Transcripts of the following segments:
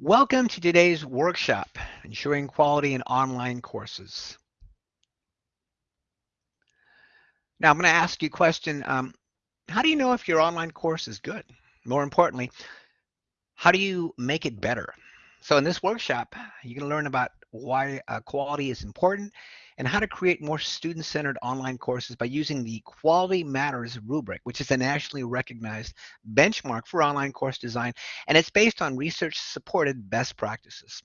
Welcome to today's workshop, Ensuring Quality in Online Courses. Now I'm going to ask you a question. Um, how do you know if your online course is good? More importantly, how do you make it better? So in this workshop, you're going to learn about why uh, quality is important and how to create more student-centered online courses by using the Quality Matters rubric, which is a nationally recognized benchmark for online course design, and it's based on research-supported best practices.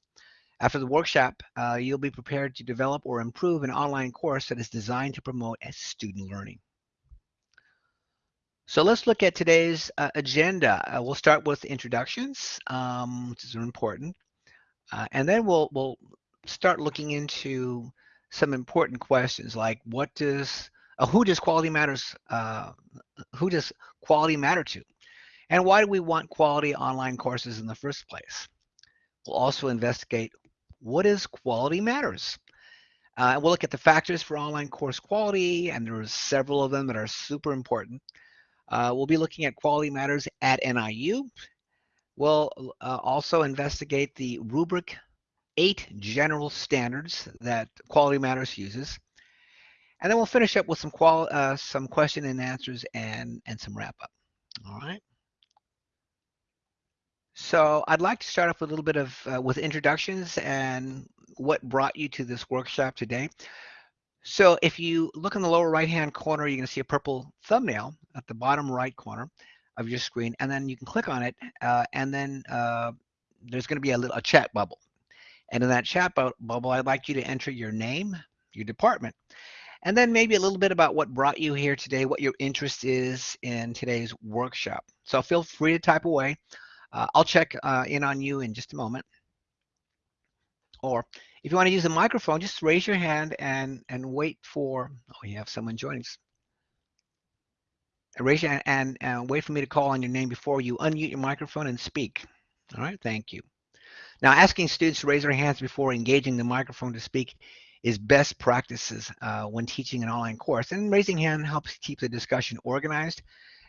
After the workshop, uh, you'll be prepared to develop or improve an online course that is designed to promote student learning. So let's look at today's uh, agenda. Uh, we'll start with introductions, um, which is important, uh, and then we'll we'll start looking into some important questions like what does uh, who does quality matters uh, who does quality matter to? And why do we want quality online courses in the first place? We'll also investigate what is quality matters. Uh, we'll look at the factors for online course quality and there's several of them that are super important. Uh, we'll be looking at quality matters at NIU we'll uh, also investigate the rubric eight general standards that Quality Matters uses. And then we'll finish up with some qual uh, some question and answers and, and some wrap up. All right. So I'd like to start off with a little bit of uh, with introductions and what brought you to this workshop today. So if you look in the lower right hand corner, you're going to see a purple thumbnail at the bottom right corner of your screen, and then you can click on it, uh, and then uh, there's going to be a little a chat bubble. And in that chat bubble, I'd like you to enter your name, your department, and then maybe a little bit about what brought you here today, what your interest is in today's workshop. So feel free to type away. Uh, I'll check uh, in on you in just a moment. Or if you want to use a microphone, just raise your hand and, and wait for, oh, you have someone joining us. Raise your hand and, and wait for me to call on your name before you unmute your microphone and speak. All right, thank you. Now, asking students to raise their hands before engaging the microphone to speak is best practices uh, when teaching an online course. And raising hand helps keep the discussion organized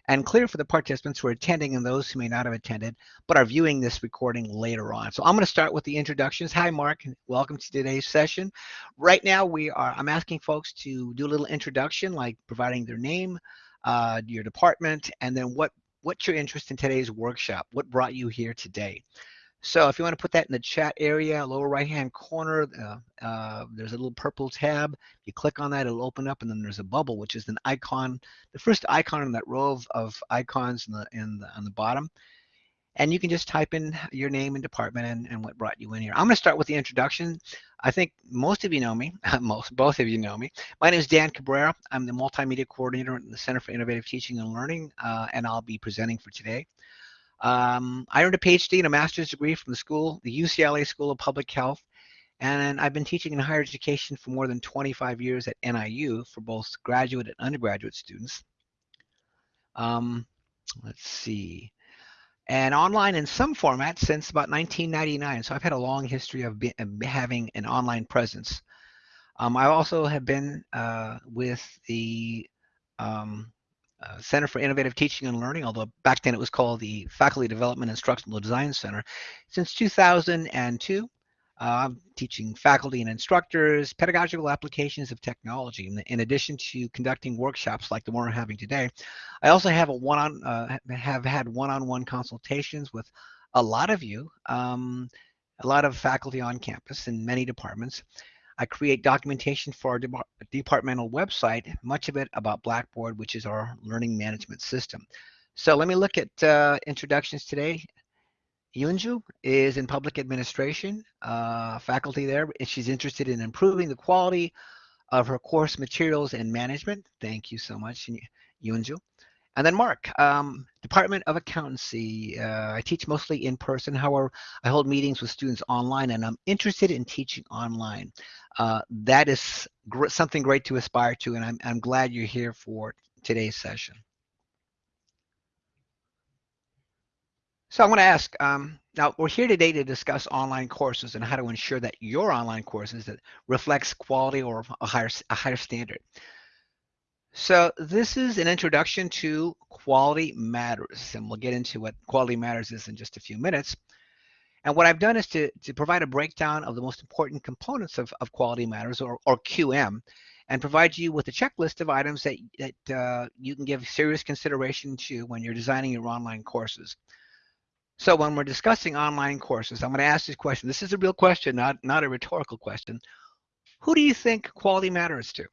and clear for the participants who are attending and those who may not have attended, but are viewing this recording later on. So I'm going to start with the introductions. Hi, Mark. Welcome to today's session. Right now, we are. I'm asking folks to do a little introduction, like providing their name, uh, your department, and then what what's your interest in today's workshop? What brought you here today? So if you want to put that in the chat area, lower right hand corner, uh, uh, there's a little purple tab. You click on that, it'll open up, and then there's a bubble, which is an icon, the first icon in that row of, of icons in the, in the, on the bottom. And you can just type in your name and department and, and what brought you in here. I'm going to start with the introduction. I think most of you know me, most, both of you know me. My name is Dan Cabrera. I'm the multimedia coordinator in the Center for Innovative Teaching and Learning, uh, and I'll be presenting for today. Um, I earned a PhD and a master's degree from the school, the UCLA School of Public Health, and I've been teaching in higher education for more than 25 years at NIU for both graduate and undergraduate students. Um, let's see. And online in some format since about 1999. So I've had a long history of, be, of having an online presence. Um, I also have been uh, with the um, uh, Center for Innovative Teaching and Learning, although back then it was called the Faculty Development Instructional Design Center. Since 2002, uh, teaching faculty and instructors pedagogical applications of technology. In, addition to conducting workshops like the one we're having today, I also have a one-on uh, have had one-on-one consultations with a lot of you, um, a lot of faculty on campus in many departments. I create documentation for our de departmental website, much of it about Blackboard, which is our learning management system. So let me look at uh, introductions today. Yunju is in public administration, uh, faculty there. And she's interested in improving the quality of her course materials and management. Thank you so much, Yunju. And then Mark, um, Department of Accountancy. Uh, I teach mostly in person. However, I hold meetings with students online and I'm interested in teaching online. Uh, that is gr something great to aspire to and I'm, I'm glad you're here for today's session. So I'm going to ask, um, now we're here today to discuss online courses and how to ensure that your online courses that reflects quality or a higher, a higher standard. So this is an introduction to Quality Matters, and we'll get into what Quality Matters is in just a few minutes. And what I've done is to, to provide a breakdown of the most important components of, of Quality Matters or, or QM and provide you with a checklist of items that, that uh, you can give serious consideration to when you're designing your online courses. So when we're discussing online courses, I'm going to ask this question. This is a real question, not, not a rhetorical question. Who do you think quality matters to?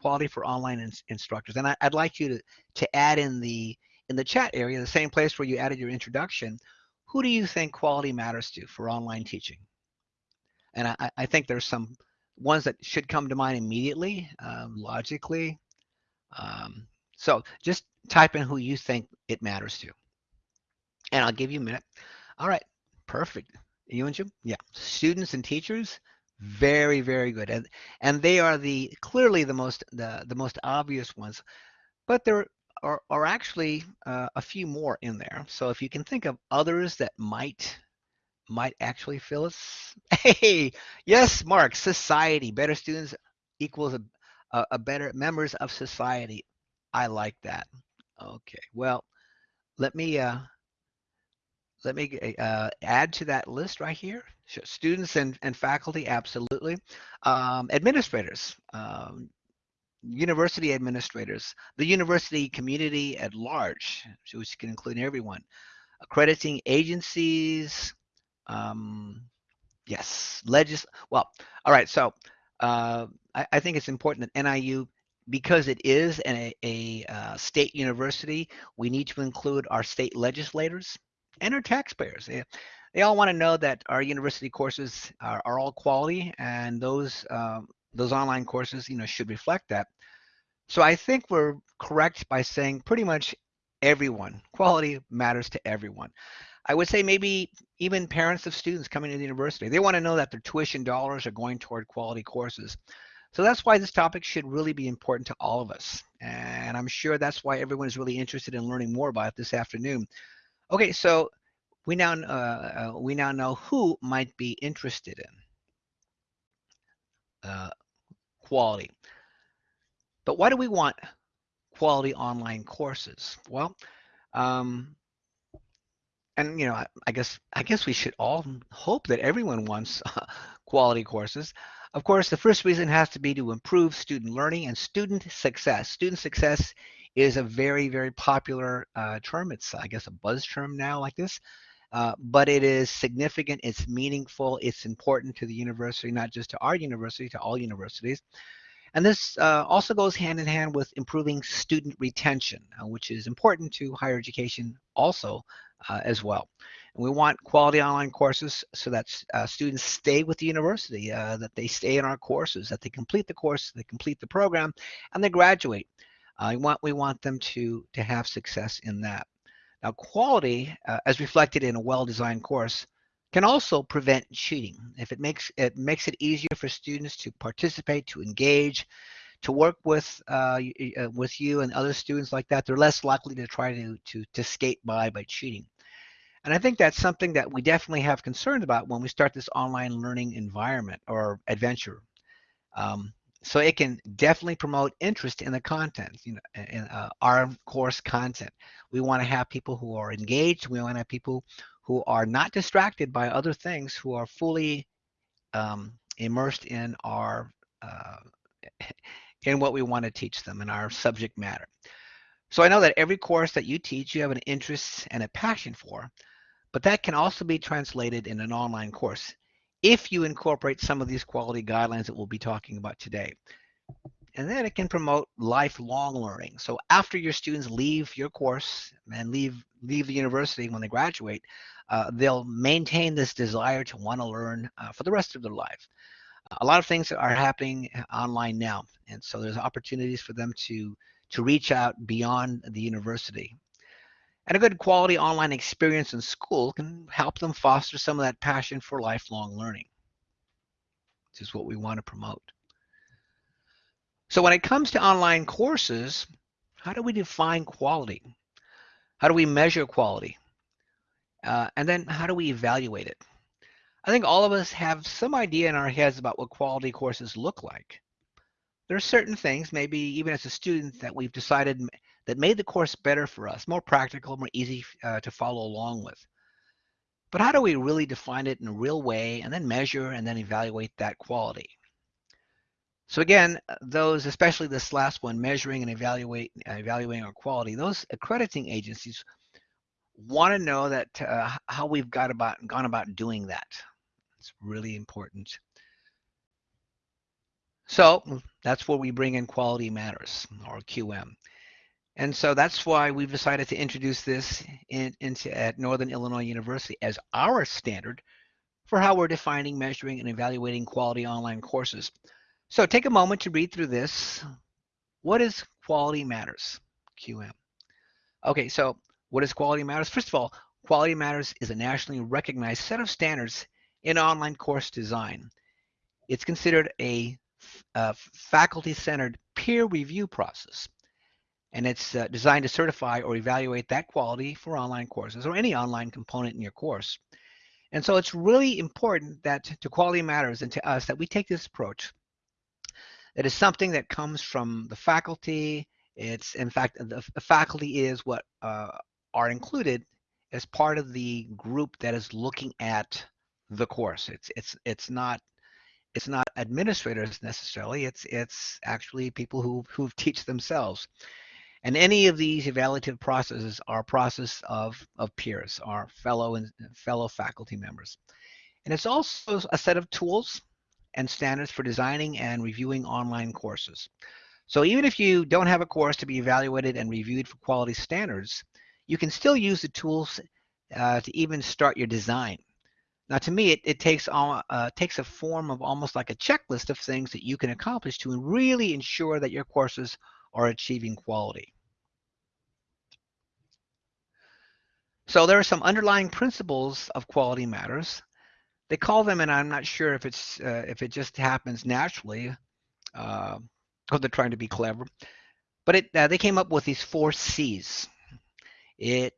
Quality for online in, instructors. And I, would like you to, to add in the in the chat area, the same place where you added your introduction, who do you think quality matters to for online teaching? And I, I think there's some ones that should come to mind immediately, um, logically. Um, so just type in who you think it matters to and I'll give you a minute. All right, perfect. Yunju? Yeah. Students and teachers, very, very good. And and they are the clearly the most the, the most obvious ones. But there are, are actually uh, a few more in there. So if you can think of others that might might actually fill us. Hey, yes, Mark, society, better students equals a, a, a better members of society. I like that. Okay, well, let me uh, let me uh, add to that list right here. Students and, and faculty, absolutely. Um, administrators, um, university administrators, the university community at large, which can include everyone. Accrediting agencies, um, yes, legis. Well, all right. So uh, I, I, think it's important that NIU, because it is a, a uh, state university, we need to include our state legislators and our taxpayers. They, they all want to know that our university courses are, are all quality and those um, those online courses, you know, should reflect that. So I think we're correct by saying pretty much everyone. Quality matters to everyone. I would say maybe even parents of students coming to the university. They want to know that their tuition dollars are going toward quality courses. So that's why this topic should really be important to all of us. And I'm sure that's why everyone is really interested in learning more about it this afternoon. Okay, so we now uh, uh, we now know who might be interested in uh, quality. But why do we want quality online courses? Well, um, and you know, I, I, guess I guess we should all hope that everyone wants quality courses. Of course, the first reason has to be to improve student learning and student success. Student success is a very, very popular uh, term. It's, I guess, a buzz term now like this. Uh, but it is significant, it's meaningful, it's important to the university, not just to our university, to all universities. And this uh, also goes hand in hand with improving student retention, uh, which is important to higher education also uh, as well. And we want quality online courses so that uh, students stay with the university, uh, that they stay in our courses, that they complete the course, they complete the program, and they graduate. Uh, we want we want them to to have success in that. Now, quality, uh, as reflected in a well-designed course, can also prevent cheating. If it makes it makes it easier for students to participate, to engage, to work with uh, uh, with you and other students like that, they're less likely to try to to to skate by by cheating. And I think that's something that we definitely have concerns about when we start this online learning environment or adventure. Um, so it can definitely promote interest in the content, you know, in uh, our course content. We want to have people who are engaged. We want to have people who are not distracted by other things, who are fully um, immersed in our uh, in what we want to teach them in our subject matter. So I know that every course that you teach, you have an interest and a passion for, but that can also be translated in an online course if you incorporate some of these quality guidelines that we'll be talking about today. And then it can promote lifelong learning. So after your students leave your course and leave leave the university when they graduate, uh, they'll maintain this desire to want to learn uh, for the rest of their life. A lot of things are happening online now, and so there's opportunities for them to to reach out beyond the university. And a good quality online experience in school can help them foster some of that passion for lifelong learning, which is what we want to promote. So when it comes to online courses, how do we define quality? How do we measure quality? Uh, and then how do we evaluate it? I think all of us have some idea in our heads about what quality courses look like. There are certain things, maybe even as a student, that we've decided that made the course better for us, more practical, more easy uh, to follow along with. But how do we really define it in a real way and then measure and then evaluate that quality? So again, those, especially this last one, measuring and evaluate, evaluating our quality, those accrediting agencies want to know that uh, how we've got about gone about doing that. It's really important. So that's where we bring in quality matters or QM. And so that's why we've decided to introduce this in, into at Northern Illinois University as our standard for how we're defining, measuring, and evaluating quality online courses. So take a moment to read through this. What is quality matters? QM. Okay, so what is quality matters? First of all, quality matters is a nationally recognized set of standards in online course design. It's considered a, a faculty-centered peer review process and it's uh, designed to certify or evaluate that quality for online courses or any online component in your course. And so it's really important that to Quality Matters and to us that we take this approach. It is something that comes from the faculty. It's in fact the, the faculty is what uh, are included as part of the group that is looking at the course. It's it's it's not it's not administrators necessarily. It's it's actually people who who teach themselves. And any of these evaluative processes are a process of, of peers, our fellow and fellow faculty members. And it's also a set of tools and standards for designing and reviewing online courses. So even if you don't have a course to be evaluated and reviewed for quality standards, you can still use the tools uh, to even start your design. Now, to me, it, it takes uh, takes a form of almost like a checklist of things that you can accomplish to really ensure that your courses are achieving quality. So there are some underlying principles of quality matters. They call them, and I'm not sure if it's uh, if it just happens naturally, uh, or they're trying to be clever, but it uh, they came up with these four C's. It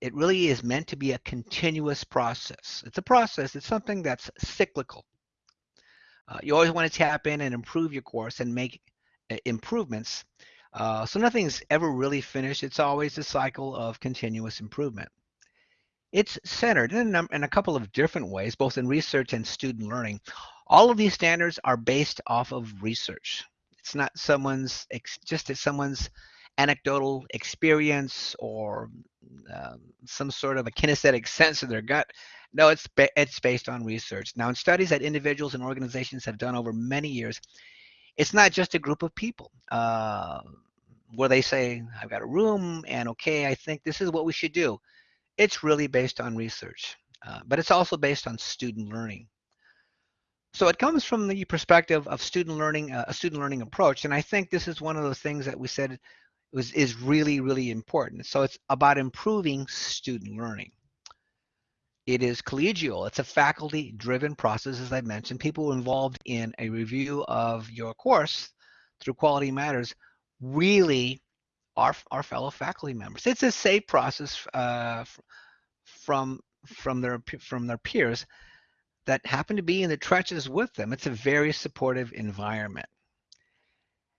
it really is meant to be a continuous process. It's a process. It's something that's cyclical. Uh, you always want to tap in and improve your course and make improvements. Uh, so nothing's ever really finished. It's always a cycle of continuous improvement. It's centered in a, in a couple of different ways, both in research and student learning. All of these standards are based off of research. It's not someone's, just that someone's anecdotal experience or um, some sort of a kinesthetic sense of their gut. No, it's, it's based on research. Now, in studies that individuals and organizations have done over many years, it's not just a group of people uh, where they say, I've got a room and okay, I think this is what we should do. It's really based on research, uh, but it's also based on student learning. So it comes from the perspective of student learning, uh, a student learning approach. And I think this is one of the things that we said was, is really, really important. So it's about improving student learning. It is collegial. It's a faculty-driven process, as I mentioned. People involved in a review of your course through Quality Matters really are our fellow faculty members. It's a safe process uh, from from their from their peers that happen to be in the trenches with them. It's a very supportive environment.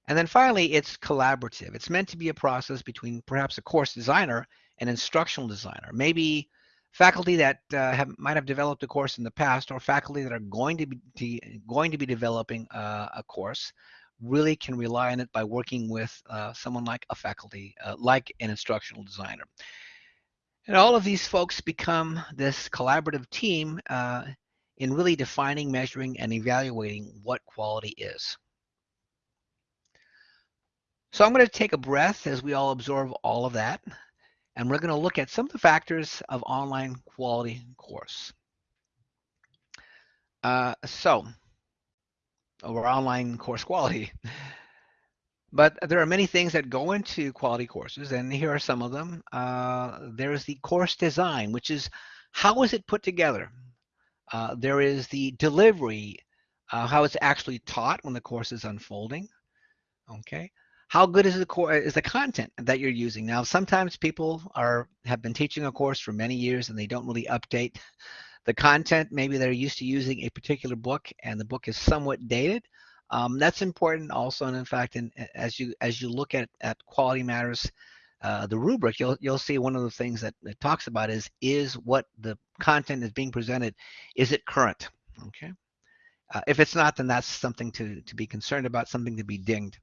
And then finally, it's collaborative. It's meant to be a process between perhaps a course designer and instructional designer. Maybe faculty that uh, have, might have developed a course in the past or faculty that are going to be going to be developing uh, a course really can rely on it by working with uh, someone like a faculty, uh, like an instructional designer. And all of these folks become this collaborative team uh, in really defining, measuring, and evaluating what quality is. So I'm going to take a breath as we all absorb all of that and we're going to look at some of the factors of online quality course. Uh, so, or online course quality. But there are many things that go into quality courses, and here are some of them. Uh, there is the course design, which is how is it put together? Uh, there is the delivery, uh, how it's actually taught when the course is unfolding. Okay how good is the core is the content that you're using now sometimes people are have been teaching a course for many years and they don't really update the content maybe they're used to using a particular book and the book is somewhat dated um, that's important also and in fact in, as you as you look at at quality matters uh, the rubric, you'll you'll see one of the things that it talks about is is what the content is being presented, is it current? Okay. Uh, if it's not, then that's something to to be concerned about, something to be dinged.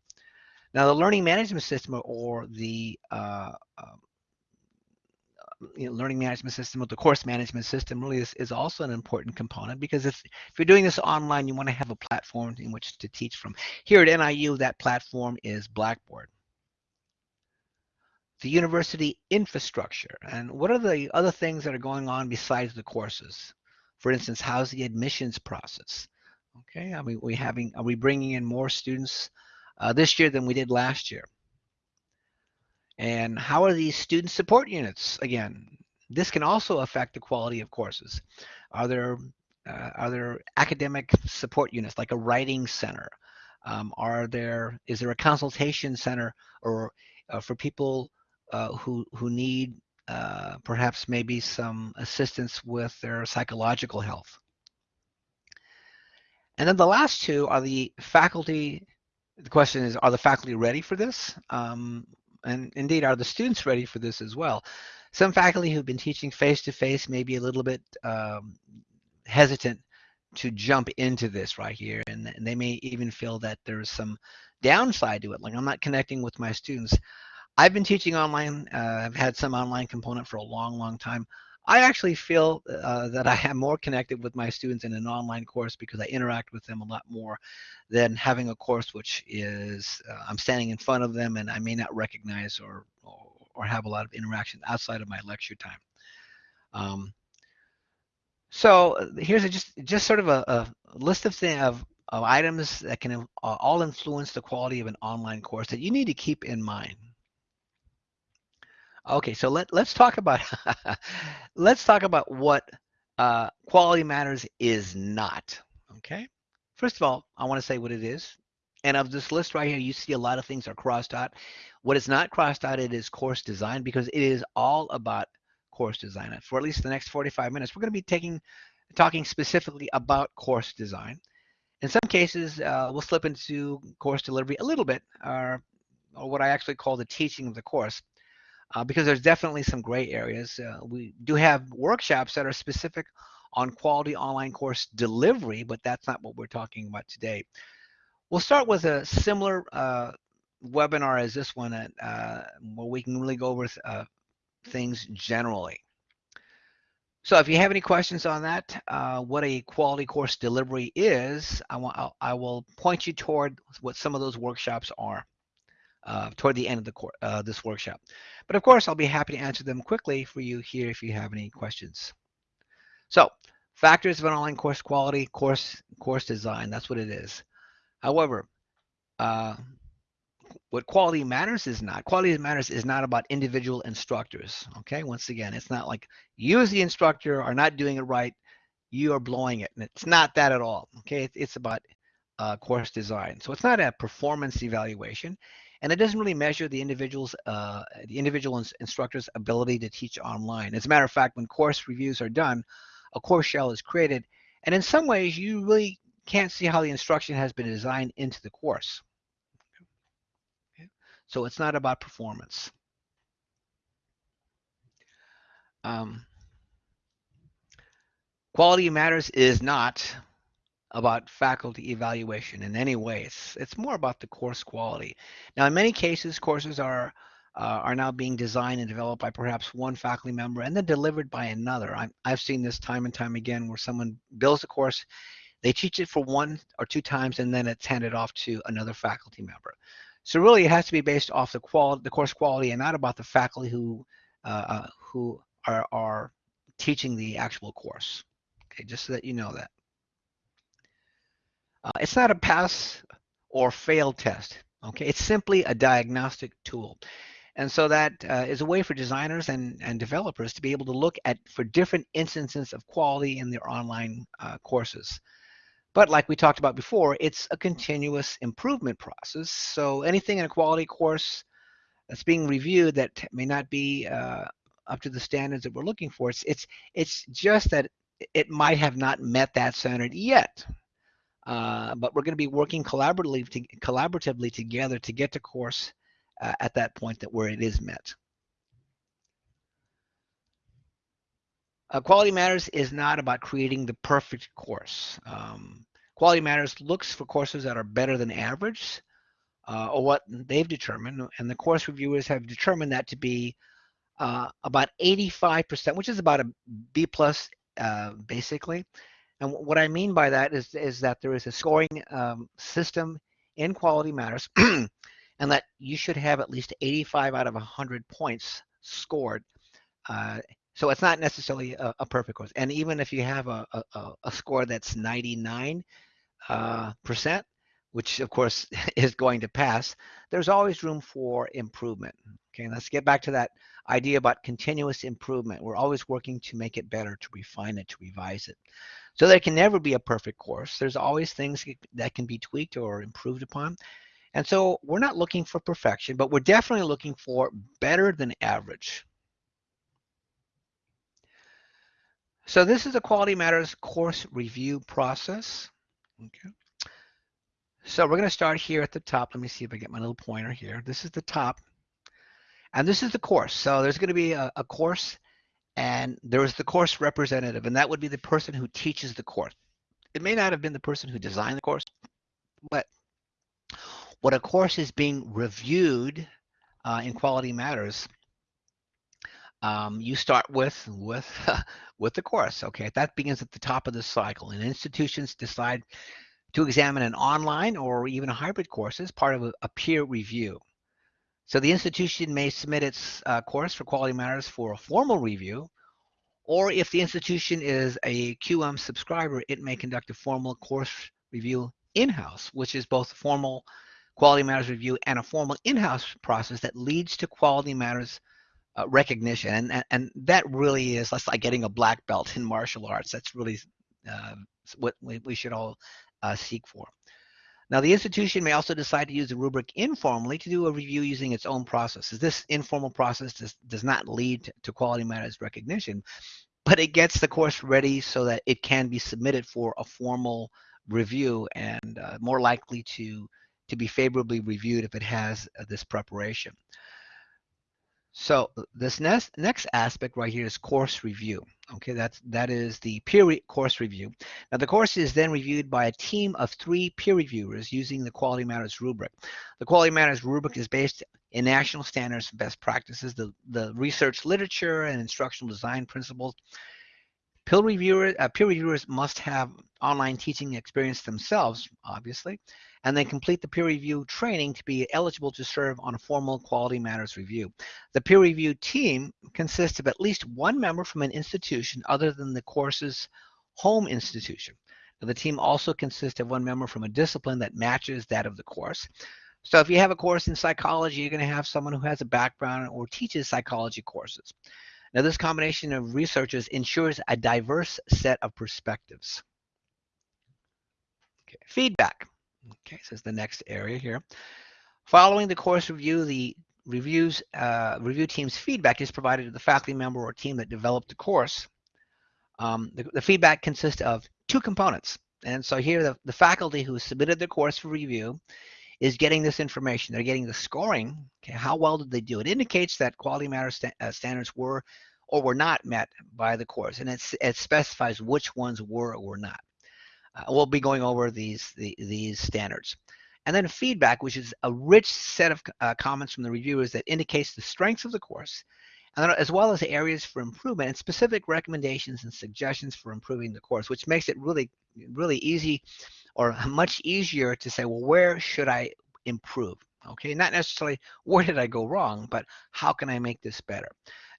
Now, the learning management system or the uh, um, you know, learning management system or the course management system really is, is also an important component because if, if you're doing this online, you want to have a platform in which to teach from. Here at NIU, that platform is Blackboard. The university infrastructure and what are the other things that are going on besides the courses? For instance how's the admissions process? Okay are we, we having are we bringing in more students uh, this year than we did last year and how are these student support units again this can also affect the quality of courses are there uh, are there academic support units like a writing center um, are there is there a consultation center or uh, for people uh, who who need uh, perhaps maybe some assistance with their psychological health. And then the last two are the faculty. The question is, are the faculty ready for this? Um, and indeed, are the students ready for this as well? Some faculty who've been teaching face-to-face -face may be a little bit um, hesitant to jump into this right here. And, and they may even feel that there's some downside to it. Like I'm not connecting with my students. I've been teaching online. Uh, I've had some online component for a long, long time. I actually feel uh, that I am more connected with my students in an online course because I interact with them a lot more than having a course which is uh, I'm standing in front of them and I may not recognize or, or, or have a lot of interaction outside of my lecture time. Um, so uh, here's a, just just sort of a, a list of, thing, of of items that can uh, all influence the quality of an online course that you need to keep in mind. Okay, so let let's talk about let's talk about what uh, quality matters is not. Okay, first of all, I want to say what it is. And of this list right here, you see a lot of things are crossed out. What is not crossed out, it is course design because it is all about course design. For at least the next 45 minutes, we're going to be taking talking specifically about course design. In some cases, uh, we'll slip into course delivery a little bit, or, or what I actually call the teaching of the course uh, because there's definitely some gray areas. Uh, we do have workshops that are specific on quality online course delivery, but that's not what we're talking about today. We'll start with a similar uh, webinar as this one uh, where we can really go over uh, things generally. So if you have any questions on that, uh, what a quality course delivery is, I, I will point you toward what some of those workshops are uh, toward the end of the uh, this workshop. But of course, I'll be happy to answer them quickly for you here if you have any questions. So, factors of an online course quality, course course design, that's what it is. However, uh, what quality matters is not. Quality matters is not about individual instructors. Okay, once again, it's not like you as the instructor are not doing it right, you are blowing it. And it's not that at all. Okay, it's about uh, course design. So it's not a performance evaluation and it doesn't really measure the individual's uh, the individual instructor's ability to teach online. As a matter of fact, when course reviews are done, a course shell is created, and in some ways, you really can't see how the instruction has been designed into the course. Okay. So it's not about performance. Um, quality matters is not about faculty evaluation in any way. It's, it's more about the course quality. Now, in many cases, courses are uh, are now being designed and developed by perhaps one faculty member and then delivered by another. i have seen this time and time again where someone builds a course, they teach it for one or two times, and then it's handed off to another faculty member. So really, it has to be based off the quality, the course quality, and not about the faculty who uh, uh, who are are teaching the actual course. Okay, just so that you know that. Uh, it's not a pass or fail test. Okay, it's simply a diagnostic tool. And so that uh, is a way for designers and, and developers to be able to look at for different instances of quality in their online uh, courses. But like we talked about before, it's a continuous improvement process. So anything in a quality course that's being reviewed that may not be uh, up to the standards that we're looking for, it's, it's, it's just that it might have not met that standard yet. Uh, but we're going to be working collaboratively, to, collaboratively together to get to course uh, at that point that where it is met. Uh, Quality Matters is not about creating the perfect course. Um, Quality Matters looks for courses that are better than average uh, or what they've determined, and the course reviewers have determined that to be uh, about 85%, which is about a B plus uh, basically, and what I mean by that is, is that there is a scoring um, system in Quality Matters, and that you should have at least 85 out of 100 points scored. Uh, so it's not necessarily a, a, perfect course. And even if you have a, a, a score that's 99 uh, percent, which of course is going to pass, there's always room for improvement. Okay, let's get back to that idea about continuous improvement. We're always working to make it better, to refine it, to revise it. So there can never be a perfect course. There's always things that can be tweaked or improved upon. And so we're not looking for perfection, but we're definitely looking for better than average. So this is a Quality Matters course review process. Okay. So we're going to start here at the top. Let me see if I get my little pointer here. This is the top. And this is the course. So there's going to be a, a course and there is the course representative, and that would be the person who teaches the course. It may not have been the person who designed the course, but what a course is being reviewed uh, in Quality Matters, um, you start with with with the course. Okay, that begins at the top of the cycle, and institutions decide to examine an online or even a hybrid course as part of a, peer review. So the institution may submit its uh, course for Quality Matters for a formal review, or if the institution is a QM subscriber, it may conduct a formal course review in-house, which is both a formal Quality Matters review and a formal in-house process that leads to Quality Matters uh, recognition. And, and, and, that really is that's like getting a black belt in martial arts. That's really uh, what we, we should all uh, seek for. Now, the institution may also decide to use the rubric informally to do a review using its own processes. This informal process does, does not lead to quality matters recognition, but it gets the course ready so that it can be submitted for a formal review and uh, more likely to, to be favorably reviewed if it has uh, this preparation. So uh, this next next aspect right here is course review. Okay, that's that is the peer course review. Now the course is then reviewed by a team of three peer reviewers using the Quality Matters rubric. The Quality Matters rubric is based in national standards and best practices, the, the research literature and instructional design principles. Peer reviewers, uh, peer reviewers must have online teaching experience themselves, obviously, and then complete the peer review training to be eligible to serve on a formal quality matters review. The peer review team consists of at least one member from an institution other than the course's home institution. Now, the team also consists of one member from a discipline that matches that of the course. So if you have a course in psychology, you're going to have someone who has a background or teaches psychology courses. Now, this combination of researchers ensures a diverse set of perspectives. Okay. Feedback. Okay, so is the next area here. Following the course review, the reviews uh, review team's feedback is provided to the faculty member or team that developed the course. Um, the, the, feedback consists of two components. And so here, the, the faculty who submitted the course for review is getting this information. They're getting the scoring. Okay, how well did they do? It indicates that quality matter sta uh, standards were or were not met by the course, and it specifies which ones were or were not. Uh, we'll be going over these the, these standards. And then feedback, which is a rich set of uh, comments from the reviewers that indicates the strengths of the course, and as well as areas for improvement and specific recommendations and suggestions for improving the course, which makes it really, really easy or much easier to say, well, where should I improve? Okay, not necessarily where did I go wrong, but how can I make this better?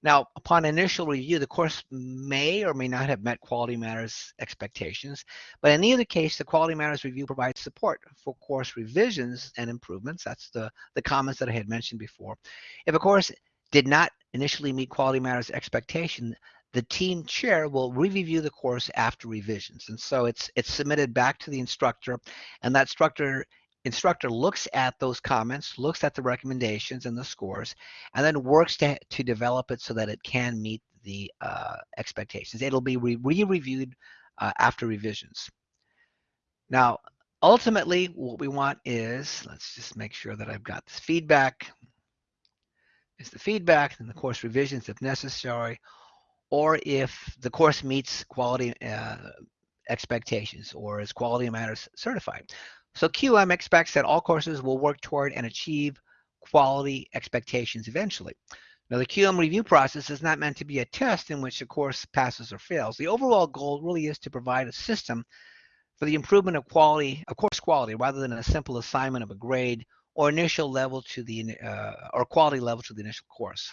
Now, upon initial review, the course may or may not have met Quality Matters expectations, but in either case, the Quality Matters review provides support for course revisions and improvements. That's the, the comments that I had mentioned before. If a course did not initially meet Quality Matters expectation, the team chair will re-review the course after revisions. And so it's it's submitted back to the instructor, and that instructor instructor looks at those comments, looks at the recommendations and the scores, and then works to, to develop it so that it can meet the uh, expectations. It'll be re-reviewed uh, after revisions. Now, ultimately, what we want is, let's just make sure that I've got this feedback, is the feedback and the course revisions if necessary. Or if the course meets quality uh, expectations or is quality matters certified. So QM expects that all courses will work toward and achieve quality expectations eventually. Now, the QM review process is not meant to be a test in which a course passes or fails. The overall goal really is to provide a system for the improvement of quality, of course quality, rather than a simple assignment of a grade or initial level to the uh, or quality level to the initial course.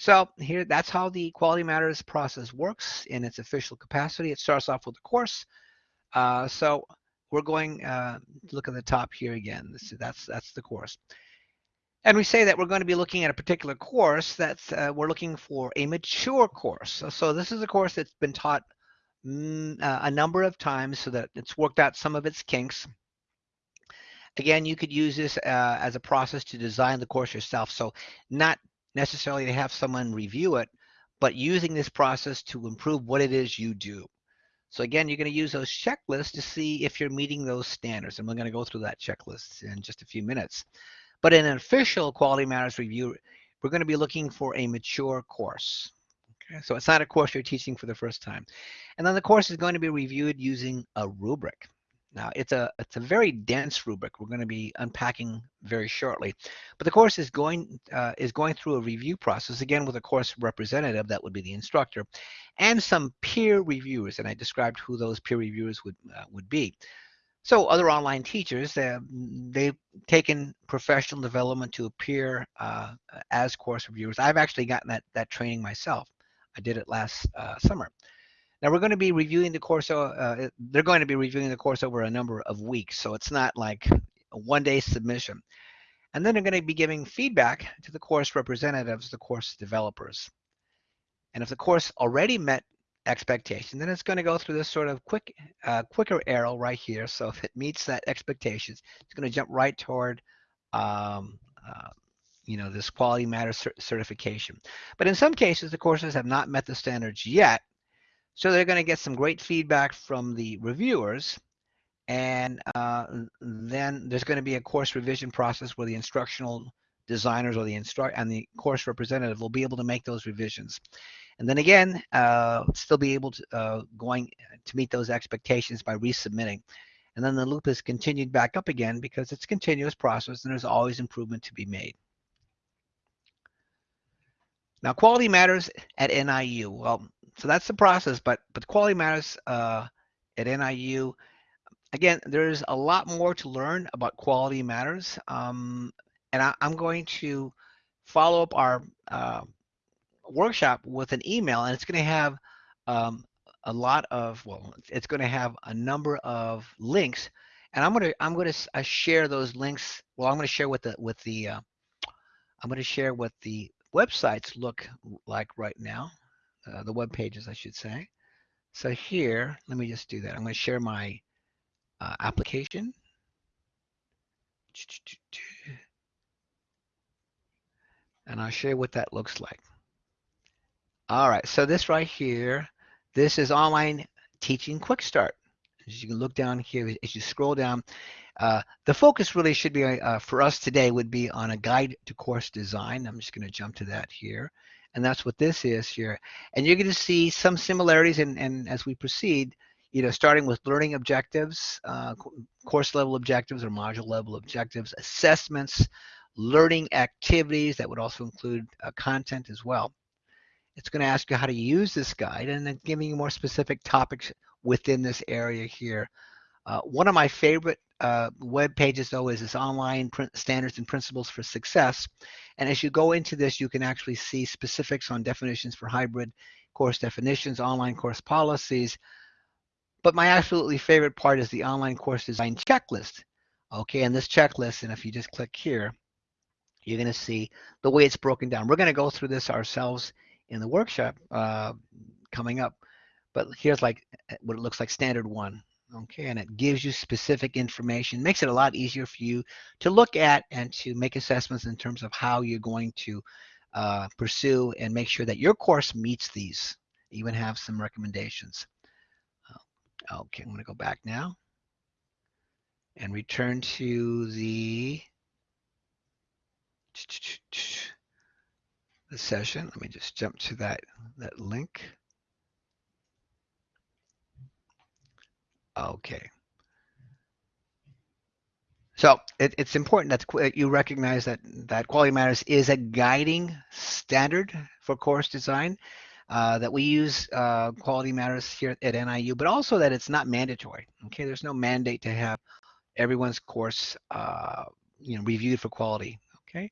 So here, that's how the quality matters process works in its official capacity. It starts off with a course. Uh, so we're going uh, look at the top here again. This, that's that's the course. And we say that we're going to be looking at a particular course that's uh, we're looking for a mature course. So, so, this is a course that's been taught mm, uh, a number of times so that it's worked out some of its kinks. Again, you could use this uh, as a process to design the course yourself. So not necessarily to have someone review it, but using this process to improve what it is you do. So again, you're going to use those checklists to see if you're meeting those standards. And we're going to go through that checklist in just a few minutes. But in an official Quality Matters review, we're going to be looking for a mature course. Okay, so it's not a course you're teaching for the first time. And then the course is going to be reviewed using a rubric. Now it's a it's a very dense rubric. We're going to be unpacking very shortly, but the course is going uh, is going through a review process again with a course representative that would be the instructor, and some peer reviewers. And I described who those peer reviewers would uh, would be. So other online teachers, uh, they've taken professional development to appear uh, as course reviewers. I've actually gotten that, that training myself. I did it last uh, summer. Now we're going to be reviewing the course. Uh, they're going to be reviewing the course over a number of weeks, so it's not like a one-day submission. And then they're going to be giving feedback to the course representatives, the course developers. And if the course already met expectation. Then it's going to go through this sort of quick, uh, quicker arrow right here. So if it meets that expectations, it's going to jump right toward, um, uh, you know, this quality matter cert certification. But in some cases, the courses have not met the standards yet. So they're going to get some great feedback from the reviewers. And uh, then there's going to be a course revision process where the instructional designers or the instruct and the course representative will be able to make those revisions. And then again, uh, still be able to uh, going to meet those expectations by resubmitting. And then the loop is continued back up again because it's a continuous process and there's always improvement to be made. Now, quality matters at NIU. Well, so that's the process, but but quality matters uh, at NIU. Again, there's a lot more to learn about quality matters, um, and I, am going to follow up our uh, workshop with an email and it's going to have um, a lot of well it's going to have a number of links and i'm going to i'm going to uh, share those links well i'm going to share with the with the uh, i'm going to share what the websites look like right now uh, the web pages i should say so here let me just do that i'm going to share my uh, application and i'll share what that looks like all right, so this right here, this is online teaching quick start. As you can look down here, as you scroll down, uh, the focus really should be uh, for us today would be on a guide to course design. I'm just going to jump to that here. And that's what this is here. And you're going to see some similarities and, and as we proceed, you know, starting with learning objectives, uh, course level objectives or module level objectives, assessments, learning activities that would also include uh, content as well. It's going to ask you how to use this guide and then giving you more specific topics within this area here. Uh, one of my favorite uh, web pages though is this online standards and principles for success. And as you go into this, you can actually see specifics on definitions for hybrid course definitions, online course policies. But my absolutely favorite part is the online course design checklist. Okay, and this checklist, and if you just click here, you're going to see the way it's broken down. We're going to go through this ourselves in the workshop uh, coming up. But here's like eh, what it looks like standard one. Okay, and it gives you specific information, makes it a lot easier for you to look at and to make assessments in terms of how you're going to uh, pursue and make sure that your course meets these. Even have some recommendations. Uh, okay, I'm going to go back now and return to the the session. Let me just jump to that, that link. Okay. So it, it's important that you recognize that, that Quality Matters is a guiding standard for course design, uh, that we use uh, Quality Matters here at NIU, but also that it's not mandatory. Okay, there's no mandate to have everyone's course uh, you know, reviewed for quality. Okay,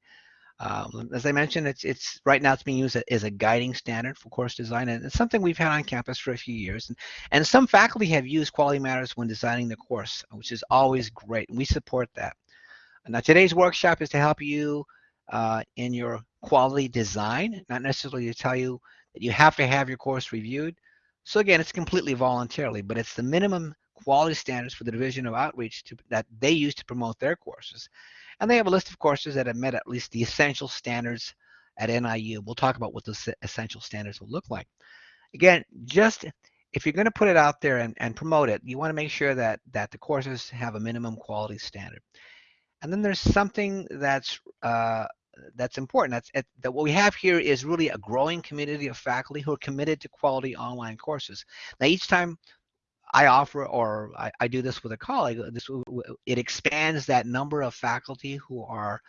um, as I mentioned, it's it's right now it's being used as a guiding standard for course design, and it's something we've had on campus for a few years. And, and some faculty have used Quality Matters when designing the course, which is always great, and we support that. Now today's workshop is to help you uh, in your quality design, not necessarily to tell you that you have to have your course reviewed. So again, it's completely voluntarily, but it's the minimum quality standards for the Division of Outreach to, that they use to promote their courses. And they have a list of courses that have met at least the essential standards at NIU. We'll talk about what those essential standards will look like. Again, just if you're going to put it out there and, and promote it, you want to make sure that, that the courses have a minimum quality standard. And then there's something that's uh, that's important. That's that what we have here is really a growing community of faculty who are committed to quality online courses. Now, each time I offer or I, I, do this with a colleague, this it expands that number of faculty who are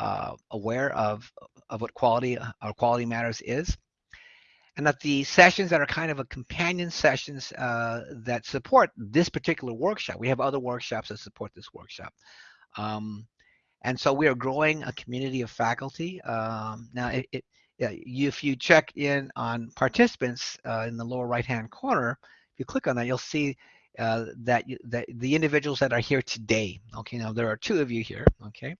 uh, aware of of what quality or uh, quality matters is, and that the sessions that are kind of a companion sessions uh, that support this particular workshop. We have other workshops that support this workshop. Um, and so we are growing a community of faculty. Um, now, it, it, if you check in on participants uh, in the lower right-hand corner, if you click on that, you'll see uh, that, that the individuals that are here today. Okay, now there are two of you here. Okay,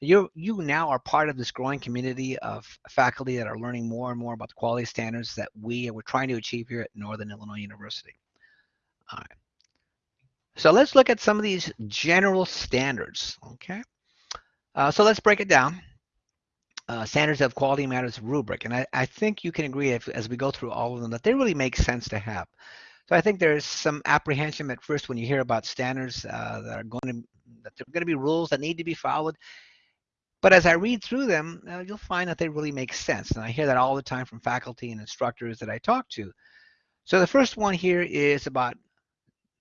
you you now are part of this growing community of faculty that are learning more and more about the quality standards that we are trying to achieve here at Northern Illinois University. All right. So let's look at some of these general standards. Okay, uh, so let's break it down. Uh, standards of quality matters rubric, and I, I think you can agree if, as we go through all of them that they really make sense to have. So I think there's some apprehension at first when you hear about standards uh, that are going to that there are going to be rules that need to be followed. But as I read through them, uh, you'll find that they really make sense. And I hear that all the time from faculty and instructors that I talk to. So the first one here is about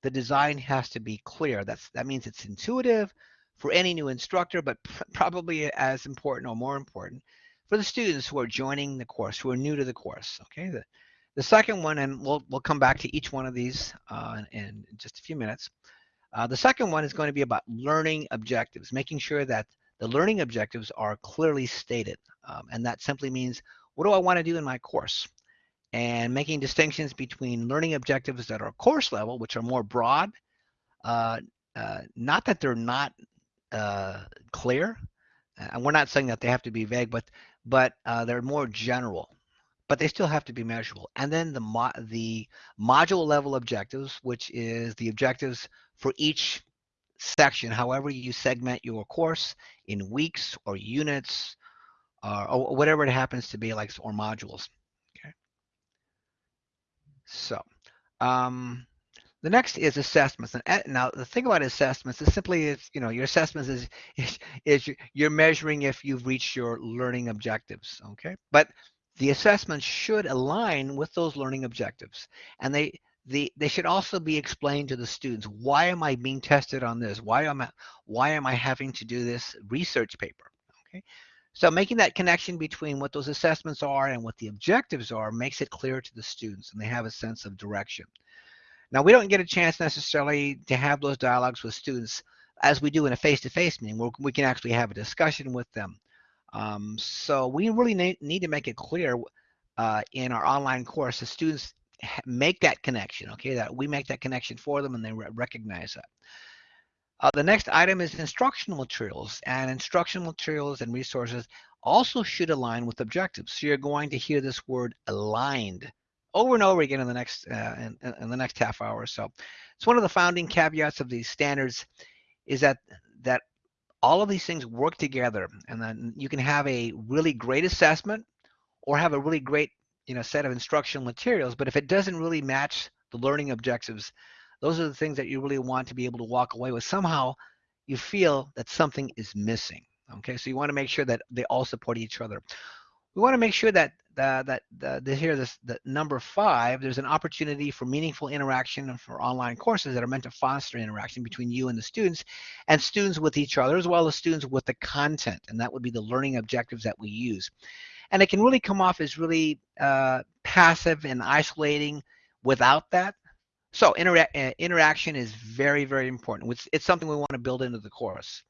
the design has to be clear. That's that means it's intuitive for any new instructor, but pr probably as important or more important for the students who are joining the course, who are new to the course. Okay, the, the second one, and we'll, we'll come back to each one of these uh, in, just a few minutes. Uh, the second one is going to be about learning objectives, making sure that the learning objectives are clearly stated. Um, and that simply means, what do I want to do in my course? And making distinctions between learning objectives that are course level, which are more broad, uh, uh not that they're not uh, clear, and we're not saying that they have to be vague, but but uh, they're more general but they still have to be measurable. And then the, mo the module level objectives, which is the objectives for each section, however you segment your course in weeks or units uh, or whatever it happens to be like or modules. Okay. So um, the next is assessments. And now the thing about assessments is simply is, you know, your assessments is, is, is you're measuring if you've reached your learning objectives. Okay. But the assessments should align with those learning objectives. And they, the, they should also be explained to the students. Why am I being tested on this? Why am I, why am I having to do this research paper? Okay. So making that connection between what those assessments are and what the objectives are makes it clear to the students and they have a sense of direction. Now, we don't get a chance necessarily to have those dialogues with students as we do in a face-to-face -face meeting where we can actually have a discussion with them. Um, so we really need, need to make it clear uh, in our online course, the students make that connection, okay, that we make that connection for them and they re recognize that. Uh, the next item is instructional materials and instructional materials and resources also should align with objectives. So you're going to hear this word aligned over and over again in the next uh, in, in the next half hour or so. It's one of the founding caveats of these standards is that that all of these things work together and then you can have a really great assessment or have a really great you know set of instructional materials but if it doesn't really match the learning objectives those are the things that you really want to be able to walk away with. Somehow you feel that something is missing okay? So you want to make sure that they all support each other. We want to make sure that that uh, the, here this the number five there's an opportunity for meaningful interaction for online courses that are meant to foster interaction between you and the students and students with each other as well as students with the content. And that would be the learning objectives that we use. And it can really come off as really uh, passive and isolating without that. So intera uh, interaction is very very important. It's, it's something we want to build into the course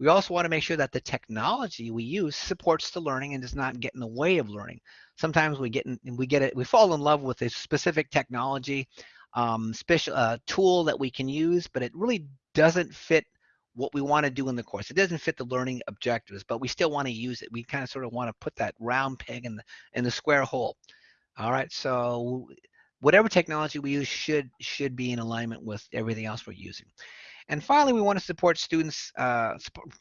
we also want to make sure that the technology we use supports the learning and does not get in the way of learning. Sometimes we get in, we get it, we fall in love with a specific technology, um, special uh, tool that we can use, but it really doesn't fit what we want to do in the course. It doesn't fit the learning objectives, but we still want to use it. We kind of sort of want to put that round peg in the in the square hole. All right, so whatever technology we use should should be in alignment with everything else we're using. And finally, we want to support students, uh,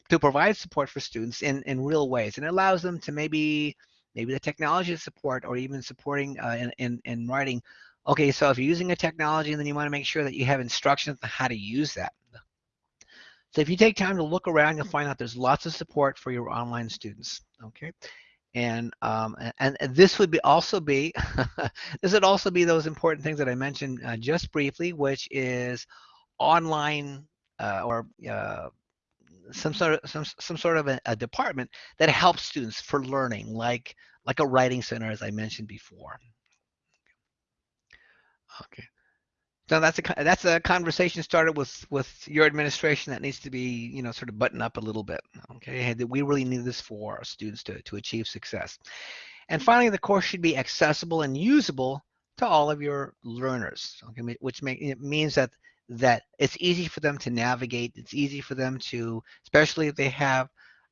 to provide support for students in, in real ways. And it allows them to maybe, maybe the technology support or even supporting uh, in, in, in writing. Okay, so if you're using a technology, then you want to make sure that you have instructions on how to use that. So if you take time to look around, you'll find out there's lots of support for your online students. Okay, and um, and, and this would be also be this would also be those important things that I mentioned uh, just briefly, which is online uh, or uh, some sort of some some sort of a, a, department that helps students for learning, like like a writing center, as I mentioned before. Okay. So that's a that's a conversation started with with your administration that needs to be you know sort of buttoned up a little bit. Okay, that we really need this for our students to to achieve success. And finally, the course should be accessible and usable to all of your learners. Okay, which make, it means that that it's easy for them to navigate. It's easy for them to, especially if they have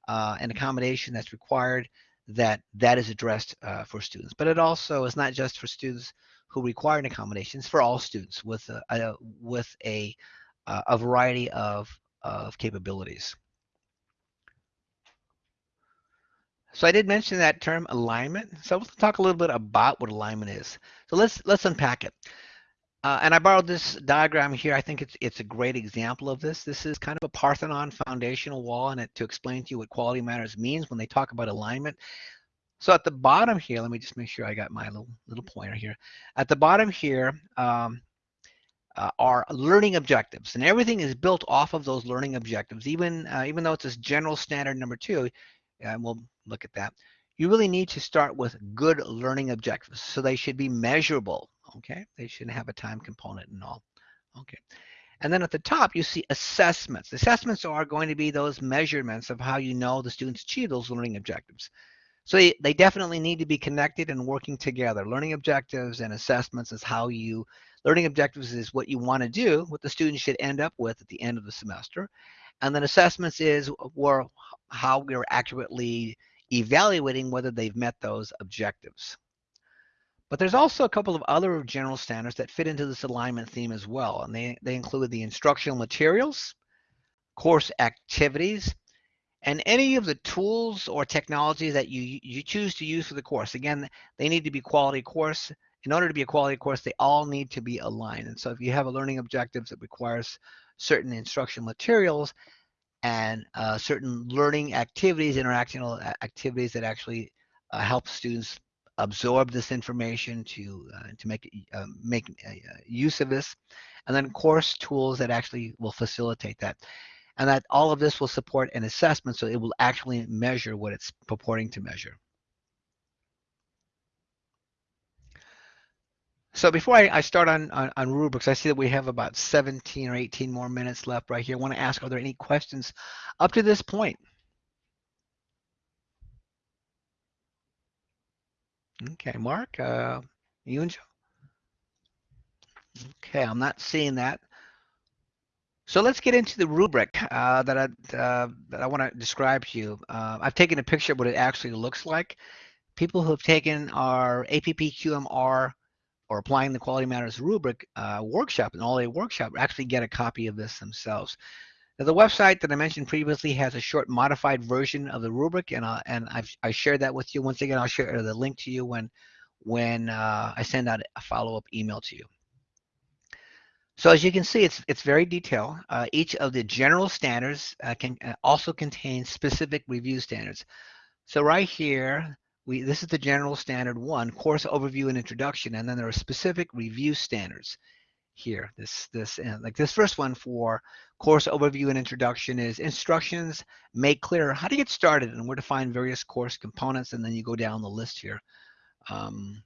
uh, an accommodation that's required, that that is addressed uh, for students. But it also is not just for students who require an accommodation. It's for all students with a, a with a a variety of of capabilities. So I did mention that term alignment. So let's talk a little bit about what alignment is. So let's let's unpack it. Uh, and I borrowed this diagram here. I think it's it's a great example of this. This is kind of a Parthenon foundational wall, and it, to explain to you what quality matters means when they talk about alignment. So at the bottom here, let me just make sure I got my little little pointer here. At the bottom here um, uh, are learning objectives, and everything is built off of those learning objectives. Even uh, even though it's this general standard number two, and we'll look at that. You really need to start with good learning objectives, so they should be measurable okay? They shouldn't have a time component and all, okay? And then at the top, you see assessments. Assessments are going to be those measurements of how you know the students achieve those learning objectives. So they, they definitely need to be connected and working together. Learning objectives and assessments is how you, learning objectives is what you want to do, what the students should end up with at the end of the semester. And then assessments is where, how we're accurately evaluating whether they've met those objectives. But there's also a couple of other general standards that fit into this alignment theme as well. And they, they include the instructional materials, course activities, and any of the tools or technologies that you, you choose to use for the course. Again, they need to be quality course. In order to be a quality course, they all need to be aligned. And so if you have a learning objectives that requires certain instructional materials and uh, certain learning activities, interactional activities that actually uh, help students absorb this information to uh, to make uh, make uh, use of this, and then course tools that actually will facilitate that, and that all of this will support an assessment, so it will actually measure what it's purporting to measure. So before I, I start on, on, on, rubrics, I see that we have about 17 or 18 more minutes left right here. I want to ask, are there any questions up to this point? Okay, Mark, uh, Joe. Okay, I'm not seeing that. So let's get into the rubric uh, that I uh, that I want to describe to you. Uh, I've taken a picture of what it actually looks like. People who have taken our APPQMR or applying the Quality Matters rubric uh, workshop, an all-day workshop, actually get a copy of this themselves. Now, the website that I mentioned previously has a short modified version of the rubric, and uh, and I've I shared that with you. Once again, I'll share the link to you when when uh, I send out a follow-up email to you. So as you can see, it's it's very detailed. Uh, each of the general standards uh, can uh, also contain specific review standards. So right here, we this is the general standard one, course overview and introduction, and then there are specific review standards here. This this like this first one for course overview and introduction is instructions make clear how to get started and where to find various course components, and then you go down the list here. Um,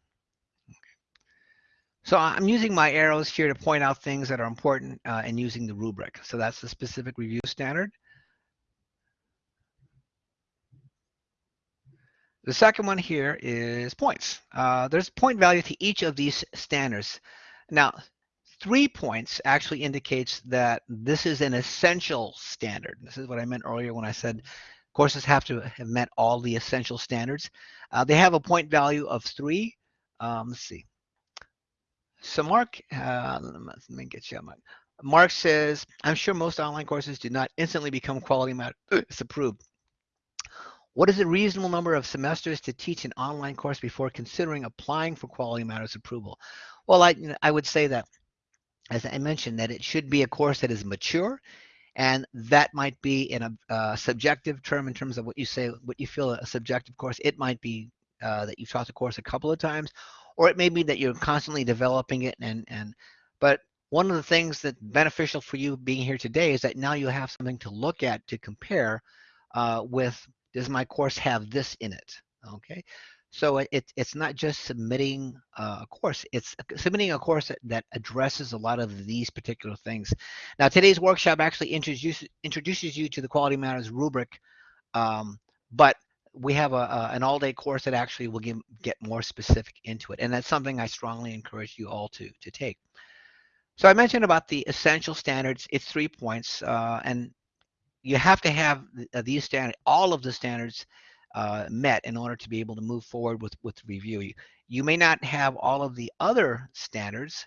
so I'm using my arrows here to point out things that are important uh, and using the rubric. So that's the specific review standard. The second one here is points. Uh, there's point value to each of these standards. Now, three points actually indicates that this is an essential standard. This is what I meant earlier when I said courses have to have met all the essential standards. Uh, they have a point value of three. Um, let's see. So Mark, uh, let me get you. My Mark says, I'm sure most online courses do not instantly become quality matters approved. What is a reasonable number of semesters to teach an online course before considering applying for quality matters approval? Well, I, I would say that, as I mentioned, that it should be a course that is mature, and that might be in a uh, subjective term in terms of what you say, what you feel a subjective course. It might be uh, that you've taught the course a couple of times, or it may be that you're constantly developing it and and but one of the things that's beneficial for you being here today is that now you have something to look at to compare uh, with does my course have this in it okay so it, it's not just submitting a course it's submitting a course that, that addresses a lot of these particular things now today's workshop actually introduces introduces you to the quality matters rubric um, but we have a, a, an all-day course that actually will give, get more specific into it, and that's something I strongly encourage you all to to take. So I mentioned about the essential standards. It's three points, uh, and you have to have uh, these standards, all of the standards uh, met in order to be able to move forward with with review. You, you may not have all of the other standards.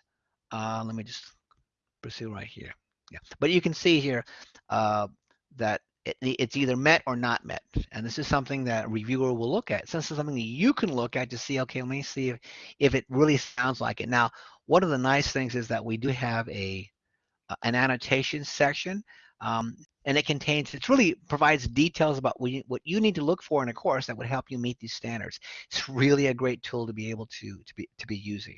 Uh, let me just pursue right here. Yeah, but you can see here uh, that it, it's either met or not met. And this is something that reviewer will look at. So this is something that you can look at to see, okay, let me see if, if it really sounds like it. Now, one of the nice things is that we do have a an annotation section um, and it contains, it really provides details about what you, what you need to look for in a course that would help you meet these standards. It's really a great tool to be able to, to, be, to be using.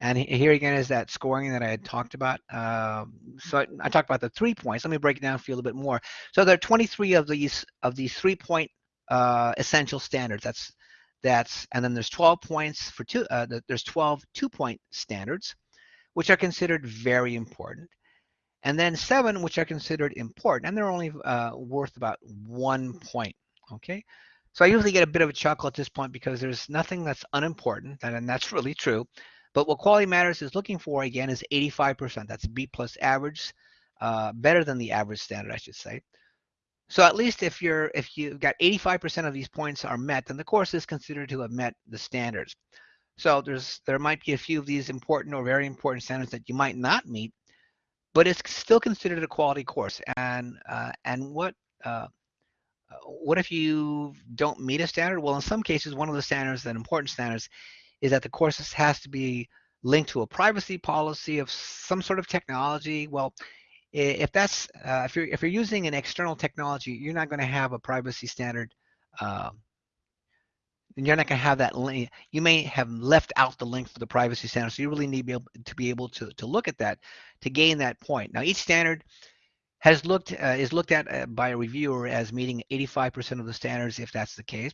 And here again is that scoring that I had talked about. Um, so I, I, talked about the three points. Let me break it down for you a little bit more. So there are 23 of these of these three point uh, essential standards. That's that's and then there's 12 points for two. Uh, there's 12 two point standards, which are considered very important, and then seven which are considered important, and they're only uh, worth about one point. Okay. So I usually get a bit of a chuckle at this point because there's nothing that's unimportant, and that's really true. But what Quality Matters is looking for, again, is 85%. That's B plus average, uh, better than the average standard, I should say. So at least if you're if you've got 85% of these points are met, then the course is considered to have met the standards. So there's there might be a few of these important or very important standards that you might not meet, but it's still considered a quality course. And uh, and what uh, what if you don't meet a standard? Well, in some cases, one of the standards, that important standards, is that the course has to be linked to a privacy policy of some sort of technology. Well, if that's uh, if you're if you're using an external technology, you're not going to have a privacy standard. Um, and you're not going to have that link. You may have left out the link for the privacy standard, so you really need to be able to, be able to, to look at that to gain that point. Now, each standard has looked uh, is looked at uh, by a reviewer as meeting 85% of the standards, if that's the case.